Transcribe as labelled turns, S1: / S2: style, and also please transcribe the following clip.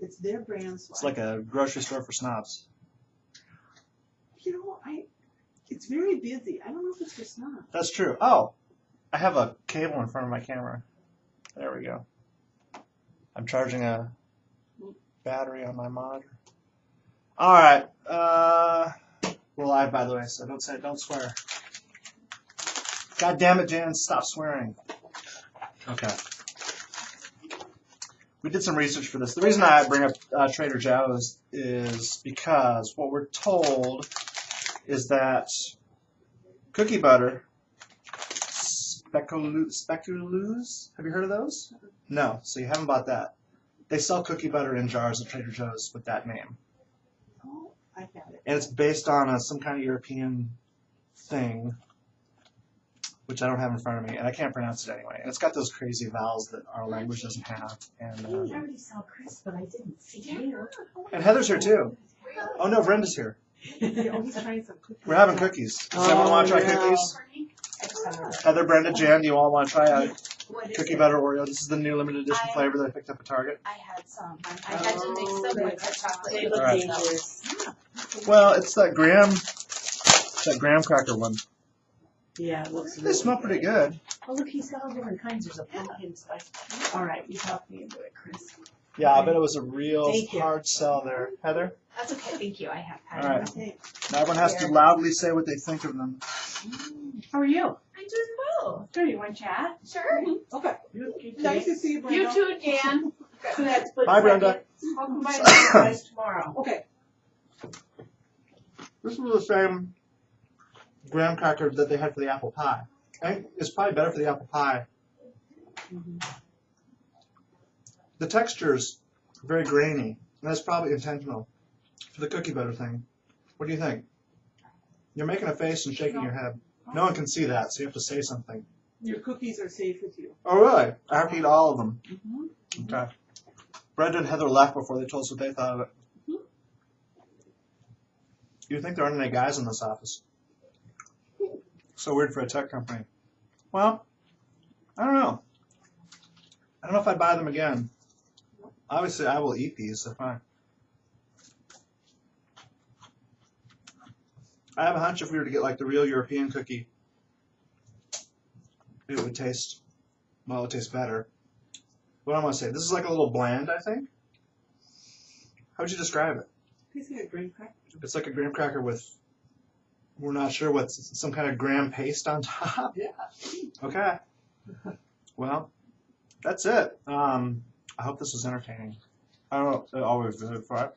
S1: It's their brand. So
S2: It's
S1: I-
S2: like a grocery store for snobs.
S1: you know, I. It's very busy. I don't know if it's for snobs.
S2: That's true. Oh, I have a cable in front of my camera. There we go. I'm charging a battery on my monitor. All right. Uh, we're live, by the way, so don't say don't swear. God damn it, Jan! Stop swearing. Okay. We did some research for this. The reason I bring up uh, Trader Joe's is because what we're told is that cookie butter Speculoos. Have you heard of those? No, so you haven't bought that. They sell cookie butter in jars at Trader Joe's with that name,
S1: Oh, I got it.
S2: and it's based on a, some kind of European thing, which I don't have in front of me, and I can't pronounce it anyway. And it's got those crazy vowels that our language doesn't have. And
S3: I
S2: uh,
S3: already saw Chris, but I didn't see you.
S2: and Heather's here too. Oh no, Brenda's here.
S1: Yeah, oh, he's trying some cookies.
S2: We're having cookies. Does anyone want to try
S1: Oh, no.
S2: cookies? Heather, Brenda, Jan, do you all want to try a cookie butter Oreo? This is the new limited edition
S4: I-
S2: flavor that I picked up at Target.
S4: I had some. I had to make some with the chocolate.
S3: They look
S2: Alright.
S3: dangerous.
S2: Well, it's that graham, that graham cracker one.
S3: Yeah, it looks
S2: They
S3: really
S2: smell pretty good.
S3: Oh, look, he's got all different kinds. There's a pumpkin spice. All right, you talked me into it, Chris.
S2: Yeah, I bet it was a real
S3: Thank you.
S2: hard sell there. Heather,
S4: That's okay, thank you, I have had
S2: All right.
S4: it.
S1: Okay.
S2: now everyone has to loudly say what they think of them.
S3: How are you?
S4: I'm doing well.
S3: Good. You want to chat?
S4: Sure. Mm-hmm.
S1: Okay.
S3: You, you
S1: Nice to see you, Brenda.
S4: You too, Dan.
S3: So that's split
S2: Bye, Brenda.
S3: second. I'll combine it with you guys tomorrow.
S1: Okay.
S2: This is the same graham cracker that they had for the apple pie. I think it's probably better for the apple pie. The texture's very grainy, and that's probably intentional for the cookie butter thing. What do you think? You're making a face and shaking your head. No one can see that, so you have to say something.
S1: Your cookies are safe with you.
S2: Oh, really? I have to eat all of them.
S1: Mm-hmm.
S2: Okay. Brenda and Heather left before they told us what they thought of it. You'd think there aren't any guys in this office. So weird for a tech company. Well, I don't know. I don't know if I'd buy them again. Obviously, I will eat these, so fine. I have a hunch if we were to get like the real European cookie, it would taste, well, it would taste better. What am I gonna say? This is like a little bland, I think. How would you describe it?
S1: Tastes like a green cracker.
S2: It's like a graham cracker with, we're not sure what's some kind of graham paste on top.
S1: Yeah.
S2: Okay. Well, that's it. Um, I hope this was entertaining. I don't know. It always is, right?